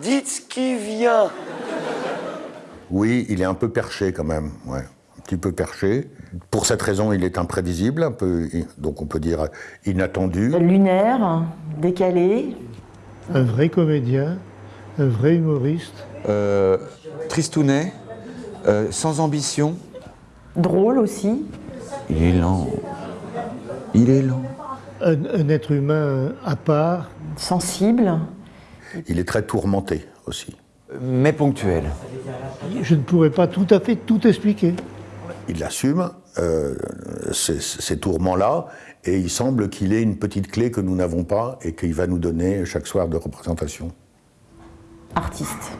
Dites ce qui vient. Oui, il est un peu perché quand même, ouais. Un petit peu perché. Pour cette raison, il est imprévisible, un peu, donc on peut dire inattendu. Lunaire, décalé. Un vrai comédien, un vrai humoriste. Euh, tristounet, euh, sans ambition. Drôle aussi. Il est lent. Il est lent. Un, un être humain à part. Sensible. Il est très tourmenté aussi. Mais ponctuel. Je ne pourrais pas tout à fait tout expliquer. Il assume euh, ces, tourments-là et il semble qu'il ait une petite clé que nous n'avons pas et qu'il va nous donner chaque soir de représentation. Artiste.